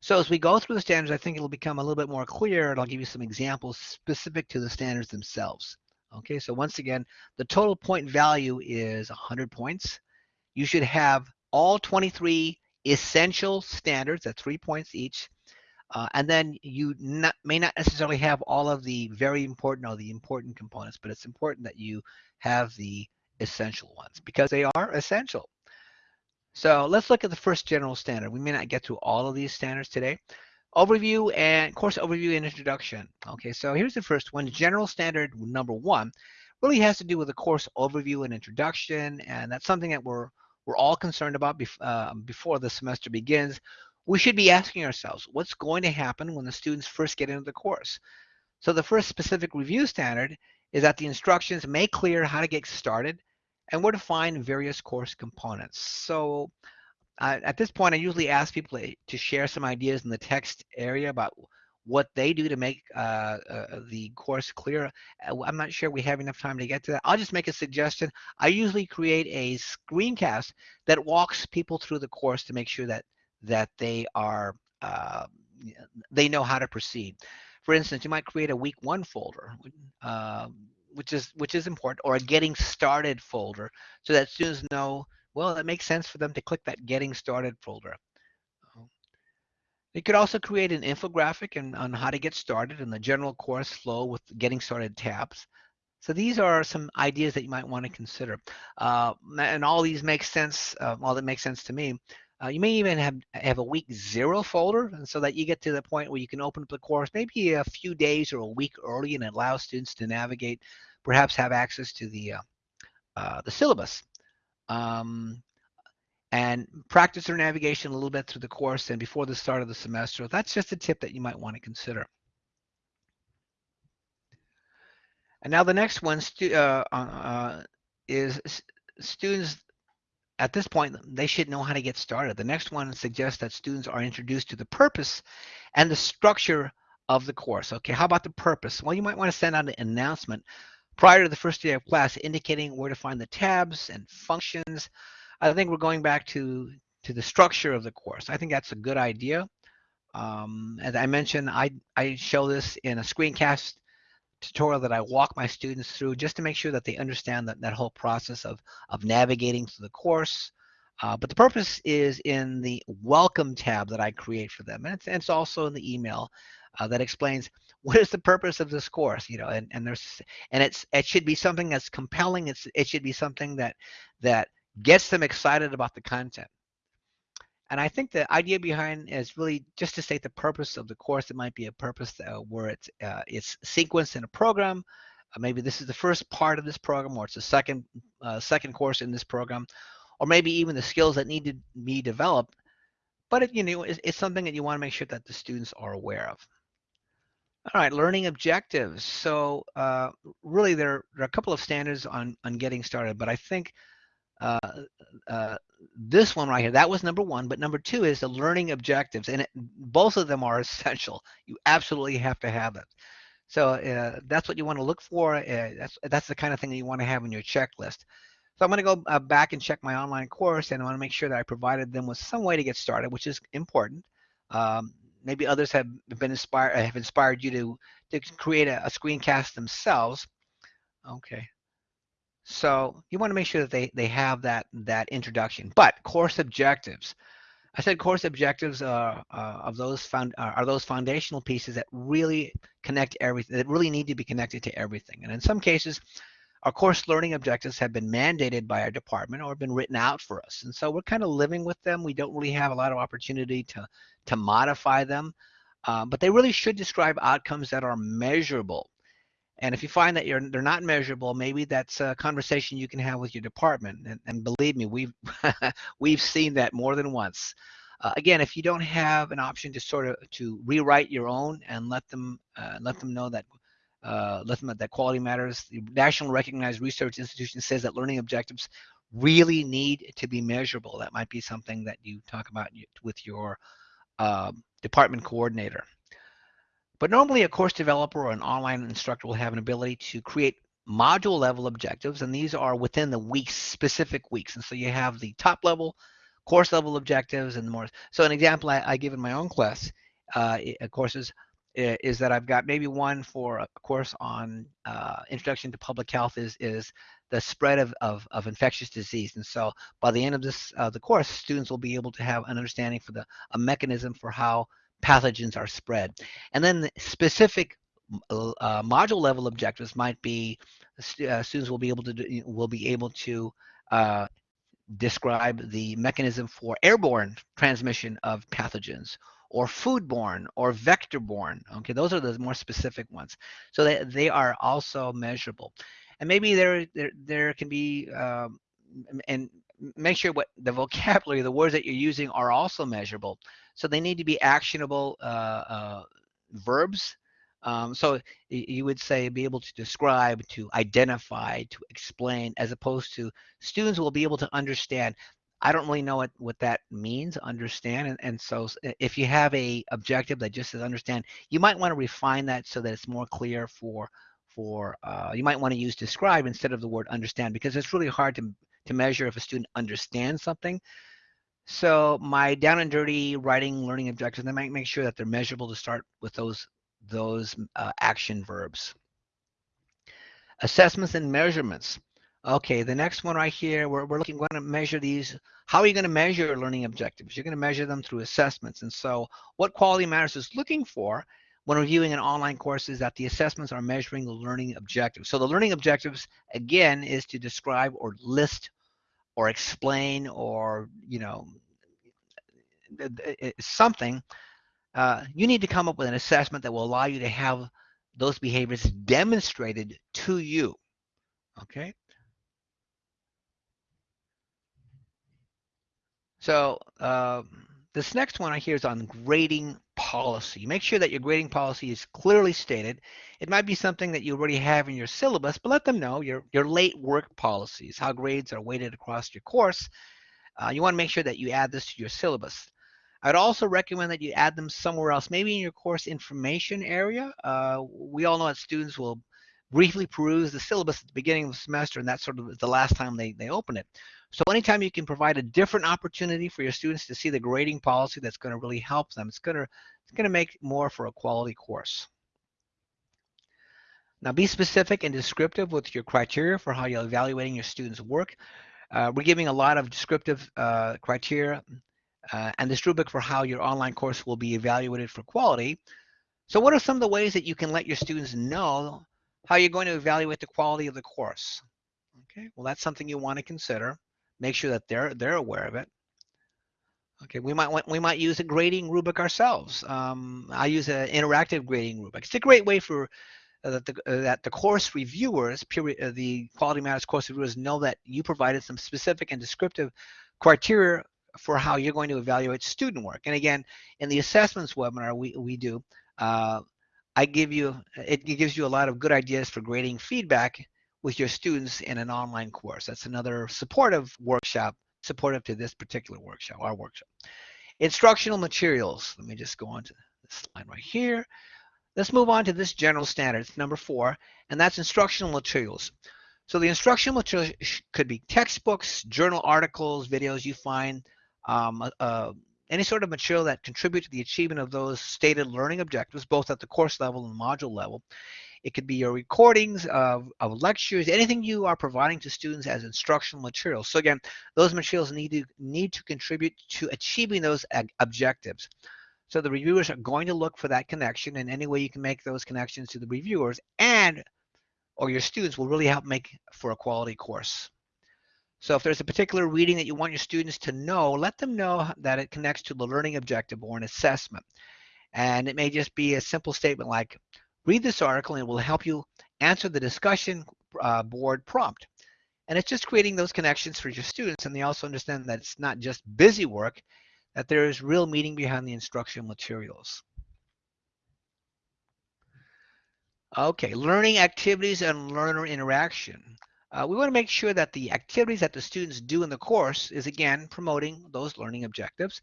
So as we go through the standards, I think it'll become a little bit more clear and I'll give you some examples specific to the standards themselves. Okay, so once again, the total point value is 100 points. You should have all 23 essential standards at three points each. Uh, and then you not, may not necessarily have all of the very important or the important components, but it's important that you have the essential ones because they are essential. So let's look at the first general standard. We may not get through all of these standards today. Overview and course overview and introduction. Okay, so here's the first one. General standard number one really has to do with the course overview and introduction, and that's something that we're we're all concerned about bef uh, before the semester begins. We should be asking ourselves, what's going to happen when the students first get into the course? So the first specific review standard is that the instructions make clear how to get started and where to find various course components. So I, at this point, I usually ask people to share some ideas in the text area about what they do to make uh, uh, the course clear. Uh, I'm not sure we have enough time to get to that. I'll just make a suggestion. I usually create a screencast that walks people through the course to make sure that that they are uh, they know how to proceed. For instance, you might create a week one folder, uh, which is which is important, or a getting started folder, so that students know. Well, it makes sense for them to click that getting started folder. You could also create an infographic and, on how to get started in the general course flow with getting started tabs. So these are some ideas that you might want to consider. Uh, and all these make sense, uh, all that makes sense to me. Uh, you may even have, have a week zero folder and so that you get to the point where you can open up the course maybe a few days or a week early and allow students to navigate, perhaps have access to the, uh, uh, the syllabus. Um, and practice their navigation a little bit through the course and before the start of the semester. That's just a tip that you might want to consider. And now the next one uh, uh, is students at this point, they should know how to get started. The next one suggests that students are introduced to the purpose and the structure of the course. Okay, how about the purpose? Well, you might want to send out an announcement prior to the first day of class indicating where to find the tabs and functions I think we're going back to to the structure of the course. I think that's a good idea. Um, as I mentioned, I, I show this in a screencast tutorial that I walk my students through just to make sure that they understand that, that whole process of, of navigating through the course. Uh, but the purpose is in the welcome tab that I create for them. And it's, and it's also in the email uh, that explains what is the purpose of this course, you know, and, and there's, and it's, it should be something that's compelling. It's, it should be something that, that gets them excited about the content. And I think the idea behind is really just to state the purpose of the course. It might be a purpose uh, where it's uh, it's sequenced in a program. Uh, maybe this is the first part of this program, or it's the second uh, second course in this program, or maybe even the skills that need to be developed. But it, you know, it's, it's something that you want to make sure that the students are aware of. All right, learning objectives. So uh, really, there, there are a couple of standards on on getting started, but I think uh, uh, this one right here, that was number one, but number two is the learning objectives, and it, both of them are essential. You absolutely have to have it. So uh, that's what you want to look for. Uh, that's that's the kind of thing that you want to have in your checklist. So I'm going to go uh, back and check my online course, and I want to make sure that I provided them with some way to get started, which is important. Um, maybe others have been inspired, have inspired you to to create a, a screencast themselves. Okay, so you want to make sure that they, they have that, that introduction. But course objectives. I said course objectives uh, uh, of those found uh, are those foundational pieces that really connect everything that really need to be connected to everything. And in some cases, our course learning objectives have been mandated by our department or been written out for us. And so we're kind of living with them. We don't really have a lot of opportunity to to modify them, uh, but they really should describe outcomes that are measurable. And if you find that you're they're not measurable, maybe that's a conversation you can have with your department. And, and believe me, we've we've seen that more than once. Uh, again, if you don't have an option to sort of to rewrite your own and let them uh, let them know that uh, let them that quality matters. The national recognized research institution says that learning objectives really need to be measurable. That might be something that you talk about with your um, department coordinator. But normally a course developer or an online instructor will have an ability to create module level objectives, and these are within the week's specific weeks. And so you have the top level, course level objectives, and more. So an example I, I give in my own class uh, courses is that I've got maybe one for a course on uh, introduction to public health is is the spread of, of, of infectious disease. And so by the end of this uh, the course, students will be able to have an understanding for the a mechanism for how pathogens are spread. And then the specific uh, module level objectives might be uh, students will be able to do, will be able to uh, describe the mechanism for airborne transmission of pathogens or foodborne or vector-borne. Okay, those are the more specific ones. So they, they are also measurable. And maybe there there, there can be um, and make sure what the vocabulary, the words that you're using are also measurable. So they need to be actionable uh, uh, verbs. Um, so you would say be able to describe, to identify, to explain, as opposed to students will be able to understand. I don't really know what, what that means, understand. And, and so if you have a objective that just says understand, you might want to refine that so that it's more clear for, for uh, you might want to use describe instead of the word understand because it's really hard to, to measure if a student understands something. So my down and dirty writing learning objectives, they might make sure that they're measurable to start with those, those uh, action verbs. Assessments and measurements. Okay, the next one right here, we're, we're looking, we're going to measure these. How are you going to measure learning objectives? You're going to measure them through assessments. And so what Quality Matters is looking for when reviewing an online course is that the assessments are measuring the learning objectives. So the learning objectives, again, is to describe or list or explain or, you know, something. Uh, you need to come up with an assessment that will allow you to have those behaviors demonstrated to you. Okay. So uh, this next one I hear is on grading policy. Make sure that your grading policy is clearly stated. It might be something that you already have in your syllabus, but let them know your, your late work policies, how grades are weighted across your course. Uh, you want to make sure that you add this to your syllabus. I'd also recommend that you add them somewhere else, maybe in your course information area. Uh, we all know that students will briefly peruse the syllabus at the beginning of the semester, and that's sort of the last time they, they open it. So anytime you can provide a different opportunity for your students to see the grading policy that's going to really help them, it's going to, it's going to make more for a quality course. Now be specific and descriptive with your criteria for how you're evaluating your students' work. Uh, we're giving a lot of descriptive uh, criteria uh, and this rubric for how your online course will be evaluated for quality. So what are some of the ways that you can let your students know how you're going to evaluate the quality of the course? Okay, well that's something you want to consider make sure that they're they're aware of it. Okay, we might we might use a grading rubric ourselves. Um, I use an interactive grading rubric. It's a great way for uh, that the uh, that the course reviewers, period, uh, the Quality Matters course reviewers, know that you provided some specific and descriptive criteria for how you're going to evaluate student work. And again, in the assessments webinar we we do, uh, I give you it gives you a lot of good ideas for grading feedback with your students in an online course. That's another supportive workshop, supportive to this particular workshop, our workshop. Instructional materials. Let me just go on to this slide right here. Let's move on to this general standard, it's number four, and that's instructional materials. So the instructional materials could be textbooks, journal articles, videos you find, um, uh, uh, any sort of material that contribute to the achievement of those stated learning objectives, both at the course level and module level. It could be your recordings of, of lectures, anything you are providing to students as instructional materials. So again, those materials need to need to contribute to achieving those objectives. So the reviewers are going to look for that connection and any way you can make those connections to the reviewers and or your students will really help make for a quality course. So if there's a particular reading that you want your students to know, let them know that it connects to the learning objective or an assessment. And it may just be a simple statement like, Read this article and it will help you answer the discussion uh, board prompt. And it's just creating those connections for your students and they also understand that it's not just busy work, that there is real meaning behind the instructional materials. Okay, learning activities and learner interaction. Uh, we want to make sure that the activities that the students do in the course is again promoting those learning objectives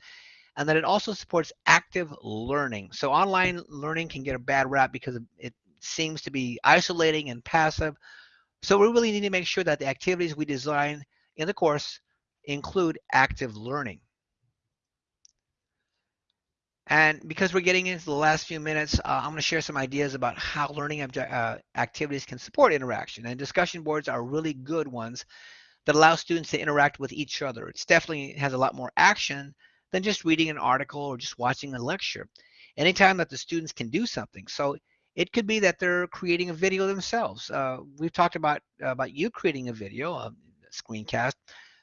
and that it also supports active learning. So online learning can get a bad rap because it seems to be isolating and passive. So we really need to make sure that the activities we design in the course include active learning. And because we're getting into the last few minutes, uh, I'm going to share some ideas about how learning uh, activities can support interaction. And discussion boards are really good ones that allow students to interact with each other. It definitely has a lot more action than just reading an article or just watching a lecture. Anytime that the students can do something. So it could be that they're creating a video themselves. Uh, we've talked about uh, about you creating a video, a screencast,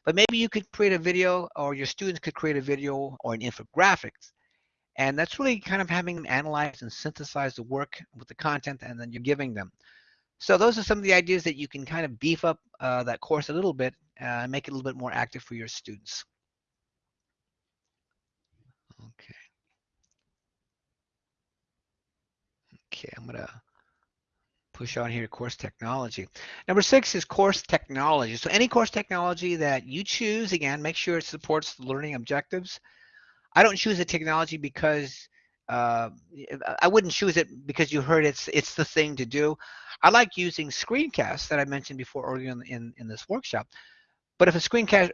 but maybe you could create a video or your students could create a video or an infographics. And that's really kind of having them analyze and synthesize the work with the content and then you're giving them. So those are some of the ideas that you can kind of beef up uh, that course a little bit and uh, make it a little bit more active for your students. Okay, Okay, I'm gonna push on here course technology. Number six is course technology. So any course technology that you choose, again, make sure it supports the learning objectives. I don't choose a technology because uh, I wouldn't choose it because you heard it's it's the thing to do. I like using screencasts that I mentioned before earlier in, in, in this workshop. But if a screencast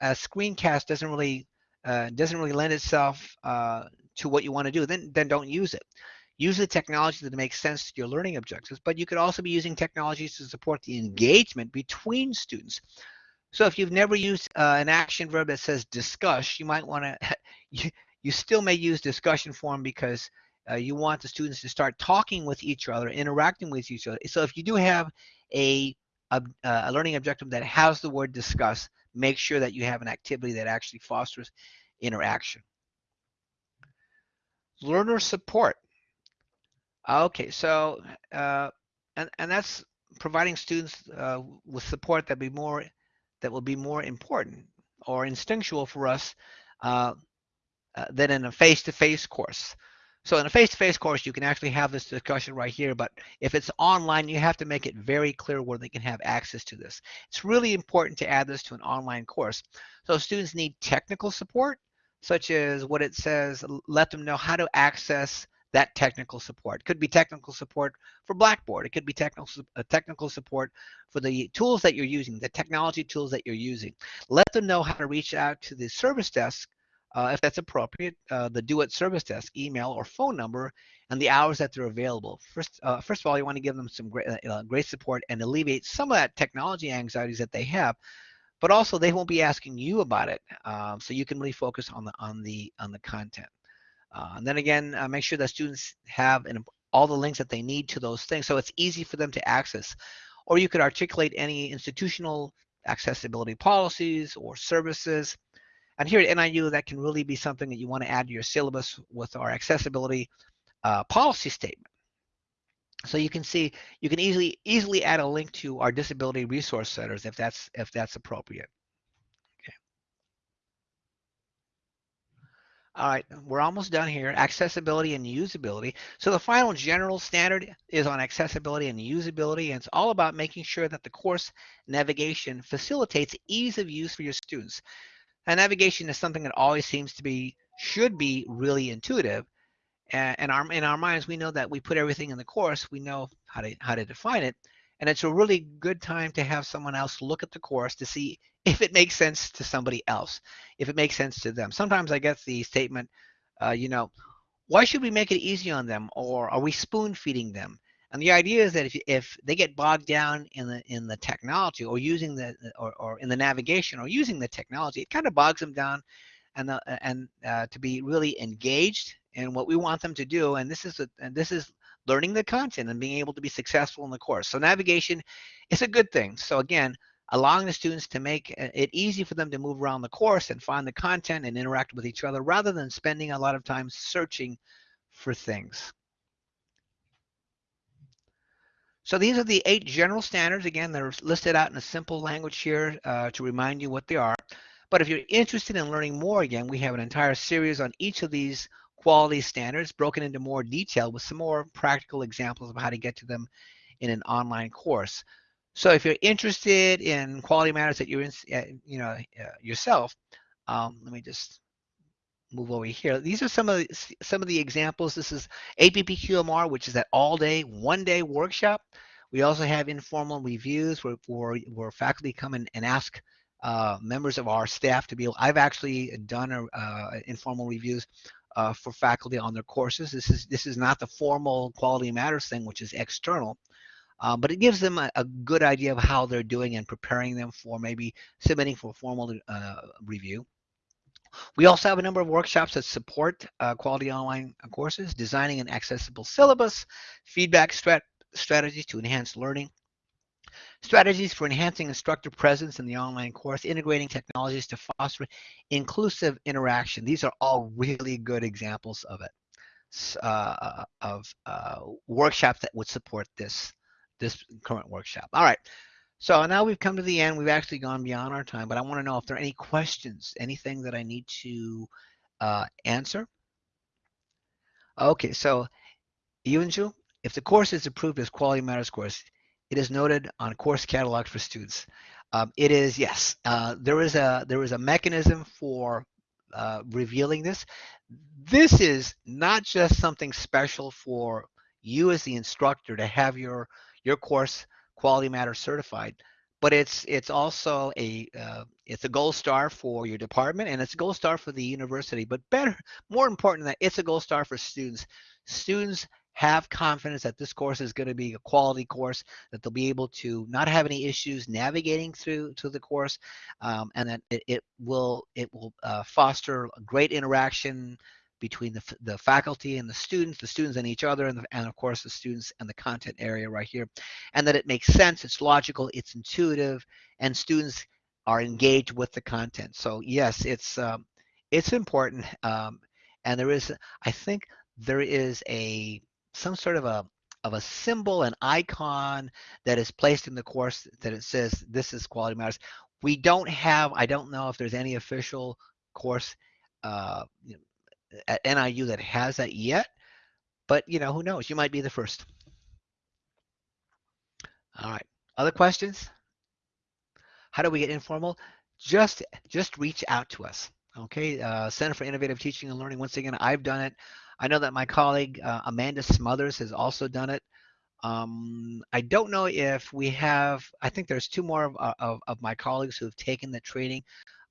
a screencast doesn't really uh, doesn't really lend itself uh, to what you want to do, then then don't use it. Use the technology that makes sense to your learning objectives, but you could also be using technologies to support the engagement between students. So if you've never used uh, an action verb that says discuss, you might want to, you, you still may use discussion form because uh, you want the students to start talking with each other, interacting with each other. So if you do have a, a, a learning objective that has the word discuss, make sure that you have an activity that actually fosters interaction. Learner support. Okay, so uh, and and that's providing students uh, with support that be more that will be more important or instinctual for us uh, uh than in a face-to-face -face course. So in a face-to-face course, you can actually have this discussion right here, but if it's online, you have to make it very clear where they can have access to this. It's really important to add this to an online course. So students need technical support, such as what it says, let them know how to access that technical support. It could be technical support for Blackboard. It could be technical uh, technical support for the tools that you're using, the technology tools that you're using. Let them know how to reach out to the service desk uh, if that's appropriate, uh, the DoIT service desk email or phone number, and the hours that they're available. First, uh, first of all, you want to give them some great, uh, uh, great support and alleviate some of that technology anxieties that they have. But also, they won't be asking you about it, um, so you can really focus on the on the on the content. Uh, and then again, make sure that students have an, all the links that they need to those things so it's easy for them to access. Or you could articulate any institutional accessibility policies or services. And here at NIU, that can really be something that you want to add to your syllabus with our accessibility uh, policy statement. So you can see you can easily easily add a link to our disability resource centers if that's if that's appropriate. Okay. All right, we're almost done here. Accessibility and usability. So the final general standard is on accessibility and usability, and it's all about making sure that the course navigation facilitates ease of use for your students. And navigation is something that always seems to be, should be really intuitive. And our, in our minds, we know that we put everything in the course, we know how to, how to define it. And it's a really good time to have someone else look at the course to see if it makes sense to somebody else, if it makes sense to them. Sometimes I get the statement, uh, you know, why should we make it easy on them or are we spoon feeding them? And the idea is that if, if they get bogged down in the in the technology or using the or, or in the navigation or using the technology, it kind of bogs them down and the, and uh, to be really engaged in what we want them to do. And this is a, and this is learning the content and being able to be successful in the course. So navigation is a good thing. So again, allowing the students to make it easy for them to move around the course and find the content and interact with each other rather than spending a lot of time searching for things. So these are the eight general standards. Again, they're listed out in a simple language here uh, to remind you what they are. But if you're interested in learning more, again, we have an entire series on each of these quality standards broken into more detail with some more practical examples of how to get to them in an online course. So if you're interested in quality matters that you're in, uh, you know, uh, yourself, um, let me just move over here. These are some of the, some of the examples. This is APPQMR, which is that all-day, one-day workshop. We also have informal reviews where, where, where faculty come in and ask uh, members of our staff to be able, I've actually done a, uh, informal reviews uh, for faculty on their courses. This is this is not the formal quality matters thing, which is external, uh, but it gives them a, a, good idea of how they're doing and preparing them for maybe submitting for formal uh, review. We also have a number of workshops that support uh, quality online courses, designing an accessible syllabus, feedback strat strategies to enhance learning, Strategies for enhancing instructor presence in the online course, integrating technologies to foster inclusive interaction. These are all really good examples of it, uh, of uh, workshops that would support this, this current workshop. All right, so now we've come to the end. We've actually gone beyond our time, but I wanna know if there are any questions, anything that I need to uh, answer. Okay, so Yunju, If the course is approved as Quality Matters course, it is noted on course catalog for students. Um, it is yes. Uh, there is a there is a mechanism for uh, revealing this. This is not just something special for you as the instructor to have your your course quality Matters certified but it's it's also a uh, it's a gold star for your department and it's a gold star for the university. But better more important than that it's a gold star for students. Students have confidence that this course is going to be a quality course that they'll be able to not have any issues navigating through to the course um, and that it, it, will it will uh, foster great interaction between the, the faculty and the students, the students and each other, and, the, and of course the students and the content area right here, and that it makes sense, it's logical, it's intuitive, and students are engaged with the content. So yes, it's um, it's important, um, and there is, I think, there is a some sort of a of a symbol, an icon that is placed in the course that it says this is quality matters. We don't have, I don't know if there's any official course uh, at NIU that has that yet, but you know, who knows? You might be the first. All right. Other questions? How do we get informal? Just just reach out to us. Okay. Uh, Center for Innovative Teaching and Learning. Once again, I've done it. I know that my colleague uh, Amanda Smothers has also done it. Um, I don't know if we have. I think there's two more of, uh, of, of my colleagues who have taken the training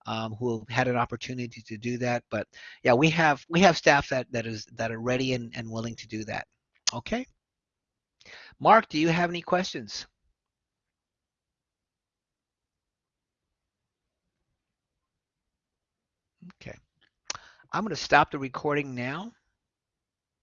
um, who had an opportunity to do that. But yeah, we have we have staff that that is that are ready and, and willing to do that. Okay. Mark, do you have any questions? Okay. I'm going to stop the recording now.